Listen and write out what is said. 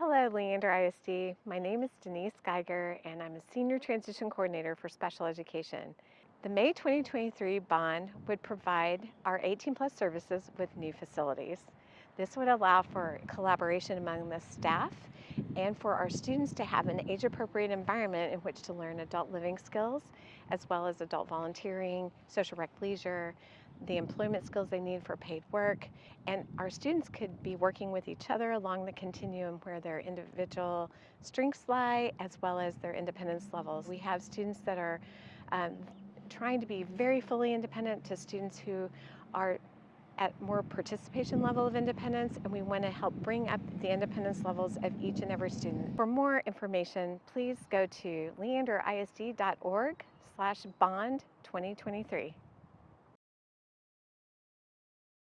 Hello, Leander ISD. My name is Denise Geiger, and I'm a Senior Transition Coordinator for Special Education. The May 2023 bond would provide our 18 plus services with new facilities. This would allow for collaboration among the staff and for our students to have an age appropriate environment in which to learn adult living skills, as well as adult volunteering, social rec leisure, the employment skills they need for paid work, and our students could be working with each other along the continuum where their individual strengths lie as well as their independence levels. We have students that are um, trying to be very fully independent to students who are at more participation level of independence and we want to help bring up the independence levels of each and every student. For more information, please go to leanderisd.org slash bond 2023.